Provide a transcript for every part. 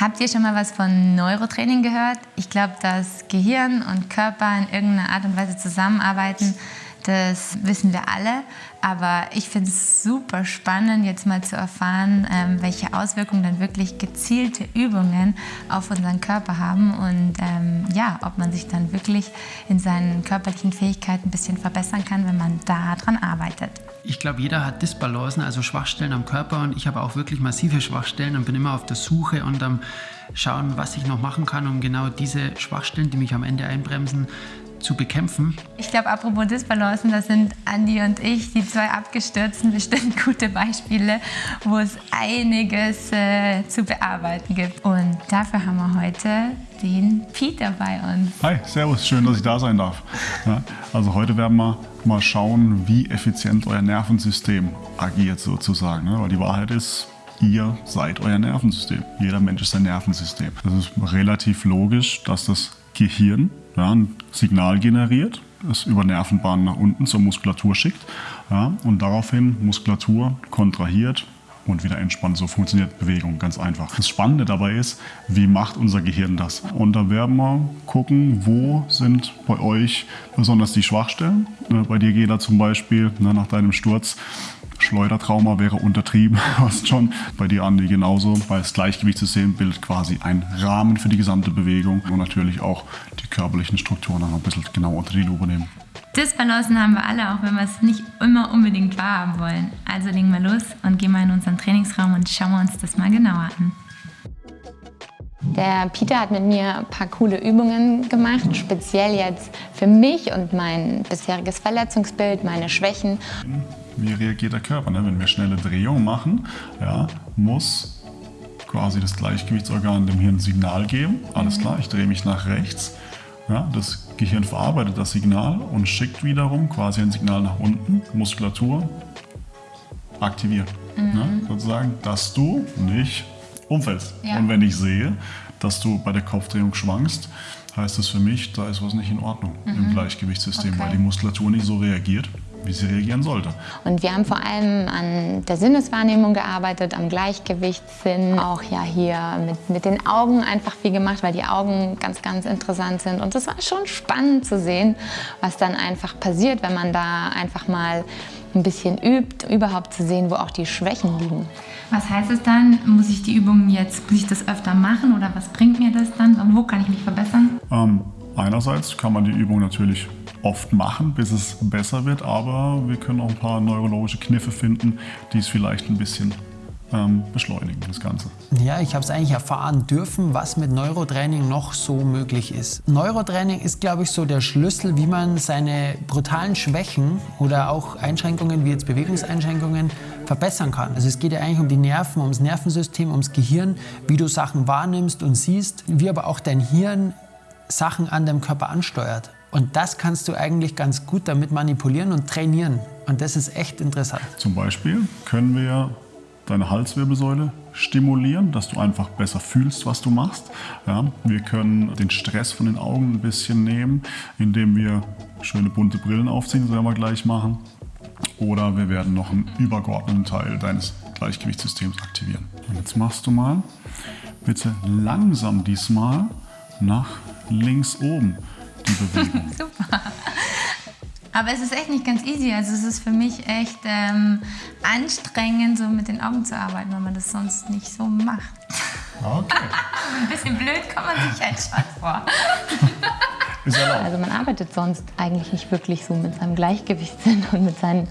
Habt ihr schon mal was von Neurotraining gehört? Ich glaube, dass Gehirn und Körper in irgendeiner Art und Weise zusammenarbeiten. Das wissen wir alle, aber ich finde es super spannend, jetzt mal zu erfahren, ähm, welche Auswirkungen dann wirklich gezielte Übungen auf unseren Körper haben und ähm, ja, ob man sich dann wirklich in seinen körperlichen Fähigkeiten ein bisschen verbessern kann, wenn man daran arbeitet. Ich glaube, jeder hat Dysbalancen, also Schwachstellen am Körper und ich habe auch wirklich massive Schwachstellen und bin immer auf der Suche und am Schauen, was ich noch machen kann, um genau diese Schwachstellen, die mich am Ende einbremsen, zu bekämpfen. Ich glaube, apropos Disbalancen, das sind Andi und ich, die zwei Abgestürzten, bestimmt gute Beispiele, wo es einiges äh, zu bearbeiten gibt. Und dafür haben wir heute den Peter bei uns. Hi, servus, schön, dass ich da sein darf. Ja, also heute werden wir mal schauen, wie effizient euer Nervensystem agiert sozusagen. Ne? Weil die Wahrheit ist, ihr seid euer Nervensystem. Jeder Mensch ist ein Nervensystem. Das ist relativ logisch, dass das Gehirn ja, ein Signal generiert, es über Nervenbahnen nach unten zur Muskulatur schickt ja, und daraufhin Muskulatur kontrahiert und wieder entspannt. So funktioniert Bewegung, ganz einfach. Das Spannende dabei ist, wie macht unser Gehirn das? Und da werden wir gucken, wo sind bei euch besonders die Schwachstellen. Ne, bei dir, Gela, zum Beispiel, ne, nach deinem Sturz Schleudertrauma wäre untertrieben, fast schon. Bei dir, Andi, genauso, weil das Gleichgewichtssystem bildet quasi einen Rahmen für die gesamte Bewegung und natürlich auch die körperlichen Strukturen noch ein bisschen genau unter die Lupe nehmen. Disbalancen haben wir alle, auch wenn wir es nicht immer unbedingt wahrhaben wollen. Also legen wir los und gehen mal in unseren Trainingsraum und schauen wir uns das mal genauer an. Der Peter hat mit mir ein paar coole Übungen gemacht, speziell jetzt für mich und mein bisheriges Verletzungsbild, meine Schwächen wie reagiert der Körper. Ne? Wenn wir schnelle Drehungen machen, ja, muss quasi das Gleichgewichtsorgan dem Hirn ein Signal geben. Alles klar, ich drehe mich nach rechts. Ja, das Gehirn verarbeitet das Signal und schickt wiederum quasi ein Signal nach unten, Muskulatur aktiviert. Mhm. Ne? Sozusagen, dass du nicht umfällst. Ja. Und wenn ich sehe, dass du bei der Kopfdrehung schwankst, heißt das für mich, da ist was nicht in Ordnung mhm. im Gleichgewichtssystem, okay. weil die Muskulatur nicht so reagiert, wie sie reagieren sollte. Und wir haben vor allem an der Sinneswahrnehmung gearbeitet, am Gleichgewichtssinn, auch ja hier mit, mit den Augen einfach viel gemacht, weil die Augen ganz, ganz interessant sind. Und das war schon spannend zu sehen, was dann einfach passiert, wenn man da einfach mal ein bisschen übt, überhaupt zu sehen, wo auch die Schwächen liegen. Was heißt es dann? Muss ich die Übungen jetzt, muss ich das öfter machen oder was bringt mir das dann? Und wo kann ich mich verbessern? Ähm, einerseits kann man die Übung natürlich oft machen, bis es besser wird, aber wir können auch ein paar neurologische Kniffe finden, die es vielleicht ein bisschen ähm, beschleunigen, das Ganze. Ja, ich habe es eigentlich erfahren dürfen, was mit Neurotraining noch so möglich ist. Neurotraining ist, glaube ich, so der Schlüssel, wie man seine brutalen Schwächen oder auch Einschränkungen wie jetzt Bewegungseinschränkungen verbessern kann. Also es geht ja eigentlich um die Nerven, ums Nervensystem, ums Gehirn, wie du Sachen wahrnimmst und siehst, wie aber auch dein Hirn Sachen an deinem Körper ansteuert. Und das kannst du eigentlich ganz gut damit manipulieren und trainieren. Und das ist echt interessant. Zum Beispiel können wir deine Halswirbelsäule stimulieren, dass du einfach besser fühlst, was du machst. Ja, wir können den Stress von den Augen ein bisschen nehmen, indem wir schöne bunte Brillen aufziehen, das werden wir gleich machen. Oder wir werden noch einen übergeordneten Teil deines Gleichgewichtssystems aktivieren. Und jetzt machst du mal bitte langsam diesmal nach links oben die Bewegung. Super. Aber es ist echt nicht ganz easy. Also es ist für mich echt ähm, anstrengend, so mit den Augen zu arbeiten, weil man das sonst nicht so macht. Okay. Ein bisschen blöd kommt man sich halt schon vor. Also man arbeitet sonst eigentlich nicht wirklich so mit seinem Gleichgewichtssinn und mit, seinen,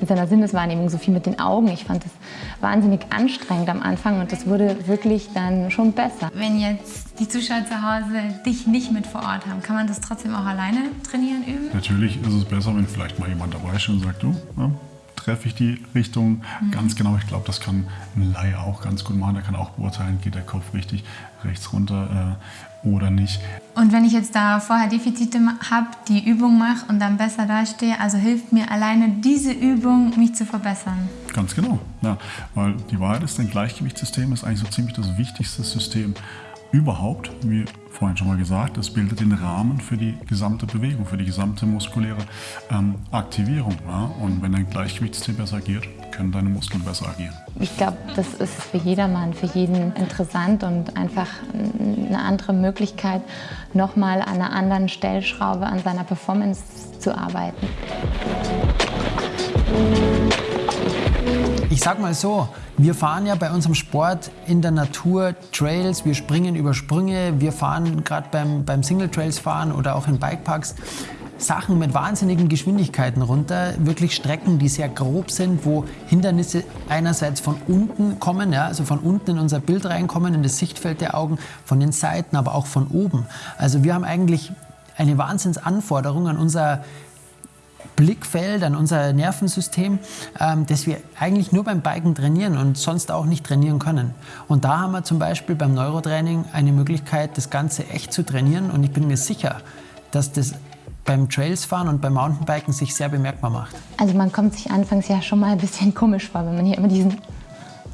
mit seiner Sinneswahrnehmung, so viel mit den Augen. Ich fand das wahnsinnig anstrengend am Anfang und das wurde wirklich dann schon besser. Wenn jetzt die Zuschauer zu Hause dich nicht mit vor Ort haben, kann man das trotzdem auch alleine trainieren, üben? Natürlich ist es besser, wenn vielleicht mal jemand dabei ist und sagt, du, ja, treffe ich die Richtung mhm. ganz genau. Ich glaube, das kann ein Laie auch ganz gut machen. Der kann auch beurteilen, geht der Kopf richtig rechts runter äh, oder nicht. Und wenn ich jetzt da vorher Defizite habe, die Übung mache und dann besser dastehe, also hilft mir alleine diese Übung, mich zu verbessern? Ganz genau. Ja, weil die Wahrheit ist, dein Gleichgewichtssystem ist eigentlich so ziemlich das wichtigste System überhaupt, wie vorhin schon mal gesagt, es bildet den Rahmen für die gesamte Bewegung, für die gesamte muskuläre ähm, Aktivierung. Ja? Und wenn dein Gleichgewichtssystem besser agiert, können deine Muskeln besser agieren. Ich glaube, das ist für jedermann, für jeden interessant und einfach eine andere Möglichkeit, nochmal an einer anderen Stellschraube an seiner Performance zu arbeiten. Ich sag mal so, wir fahren ja bei unserem Sport in der Natur Trails, wir springen über Sprünge, wir fahren gerade beim, beim Single Trails fahren oder auch in Bikeparks Sachen mit wahnsinnigen Geschwindigkeiten runter, wirklich Strecken, die sehr grob sind, wo Hindernisse einerseits von unten kommen, ja, also von unten in unser Bild reinkommen, in das Sichtfeld der Augen, von den Seiten, aber auch von oben. Also wir haben eigentlich eine Wahnsinnsanforderung an unser Blickfeld, an unser Nervensystem, ähm, das wir eigentlich nur beim Biken trainieren und sonst auch nicht trainieren können. Und da haben wir zum Beispiel beim Neurotraining eine Möglichkeit, das Ganze echt zu trainieren. Und ich bin mir sicher, dass das beim Trailsfahren und beim Mountainbiken sich sehr bemerkbar macht. Also man kommt sich anfangs ja schon mal ein bisschen komisch vor, wenn man hier immer diesen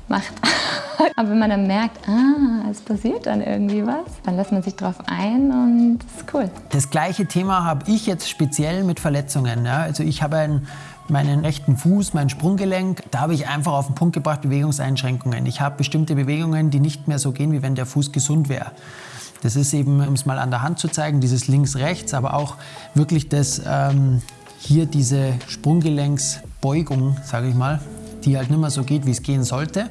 macht. Aber wenn man dann merkt, ah, es passiert dann irgendwie was, dann lässt man sich drauf ein und das ist cool. Das gleiche Thema habe ich jetzt speziell mit Verletzungen. Ja. Also ich habe einen meinen rechten Fuß, mein Sprunggelenk, da habe ich einfach auf den Punkt gebracht Bewegungseinschränkungen. Ich habe bestimmte Bewegungen, die nicht mehr so gehen, wie wenn der Fuß gesund wäre. Das ist eben, um es mal an der Hand zu zeigen, dieses links-rechts, aber auch wirklich das, ähm, hier diese Sprunggelenksbeugung, sage ich mal, die halt nicht mehr so geht, wie es gehen sollte.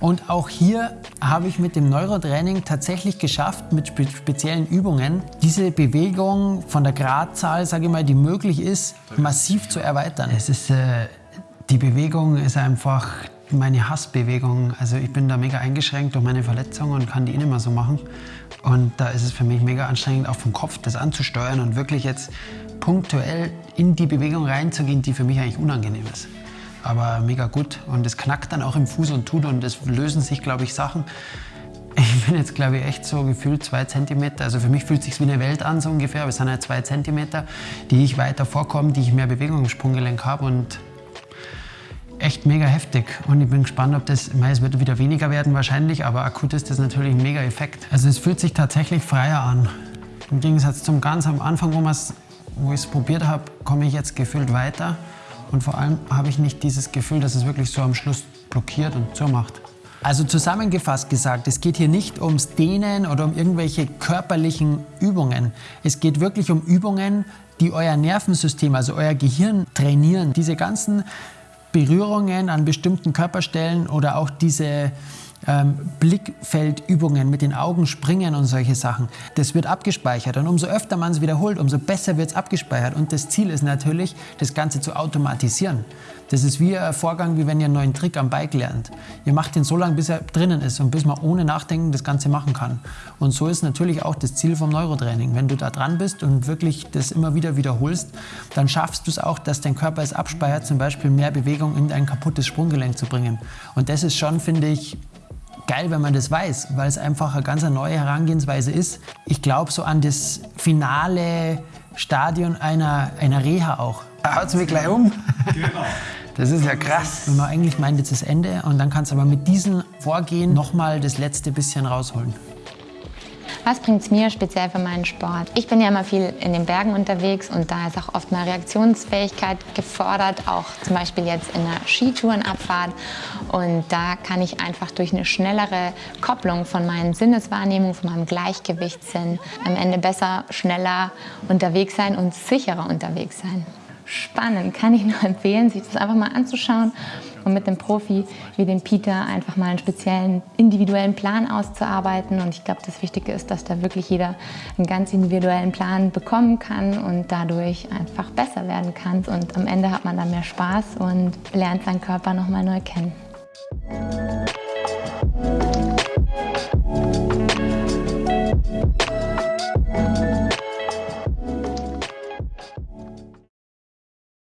Und auch hier habe ich mit dem Neurotraining tatsächlich geschafft, mit spe speziellen Übungen, diese Bewegung von der Gradzahl, sage ich mal, die möglich ist, massiv zu erweitern. Es ist, äh, die Bewegung ist einfach meine Hassbewegung. Also ich bin da mega eingeschränkt durch meine Verletzung und kann die eh nicht mehr so machen. Und da ist es für mich mega anstrengend, auch vom Kopf das anzusteuern und wirklich jetzt punktuell in die Bewegung reinzugehen, die für mich eigentlich unangenehm ist aber mega gut. Und es knackt dann auch im Fuß und tut und es lösen sich, glaube ich, Sachen. Ich bin jetzt, glaube ich, echt so gefühlt zwei Zentimeter. Also für mich fühlt es sich wie eine Welt an, so ungefähr. Aber es sind halt zwei Zentimeter, die ich weiter vorkomme, die ich mehr Bewegung im Sprunggelenk habe und echt mega heftig. Und ich bin gespannt, ob das, ich meine, es wird wieder weniger werden wahrscheinlich, aber akut ist das natürlich ein mega Effekt. Also es fühlt sich tatsächlich freier an. Im Gegensatz zum ganz am Anfang, wo, wo ich es probiert habe, komme ich jetzt gefühlt weiter. Und vor allem habe ich nicht dieses Gefühl, dass es wirklich so am Schluss blockiert und zumacht. Also zusammengefasst gesagt, es geht hier nicht ums Dehnen oder um irgendwelche körperlichen Übungen. Es geht wirklich um Übungen, die euer Nervensystem, also euer Gehirn trainieren. Diese ganzen Berührungen an bestimmten Körperstellen oder auch diese ähm, Blickfeldübungen mit den Augen springen und solche Sachen. Das wird abgespeichert und umso öfter man es wiederholt, umso besser wird es abgespeichert. Und das Ziel ist natürlich, das Ganze zu automatisieren. Das ist wie ein Vorgang, wie wenn ihr einen neuen Trick am Bike lernt. Ihr macht den so lange, bis er drinnen ist und bis man ohne Nachdenken das Ganze machen kann. Und so ist natürlich auch das Ziel vom Neurotraining. Wenn du da dran bist und wirklich das immer wieder wiederholst, dann schaffst du es auch, dass dein Körper es abspeichert, zum Beispiel mehr Bewegung in ein kaputtes Sprunggelenk zu bringen. Und das ist schon, finde ich, geil, wenn man das weiß, weil es einfach eine ganz neue Herangehensweise ist. Ich glaube so an das finale Stadion einer, einer Reha auch. Da haut es mich gleich um. Genau. Das ist ja krass. Wenn man eigentlich meint, jetzt ist Ende und dann kannst du aber mit diesem Vorgehen nochmal das letzte bisschen rausholen. Was bringt es mir speziell für meinen Sport? Ich bin ja immer viel in den Bergen unterwegs und da ist auch oft mal Reaktionsfähigkeit gefordert, auch zum Beispiel jetzt in einer Skitourenabfahrt. Und da kann ich einfach durch eine schnellere Kopplung von meinen Sinneswahrnehmungen, von meinem Gleichgewichtssinn am Ende besser, schneller unterwegs sein und sicherer unterwegs sein. Spannend, kann ich nur empfehlen, sich das einfach mal anzuschauen und mit dem Profi wie dem Peter einfach mal einen speziellen individuellen Plan auszuarbeiten. Und ich glaube, das Wichtige ist, dass da wirklich jeder einen ganz individuellen Plan bekommen kann und dadurch einfach besser werden kann. Und am Ende hat man dann mehr Spaß und lernt seinen Körper nochmal neu kennen.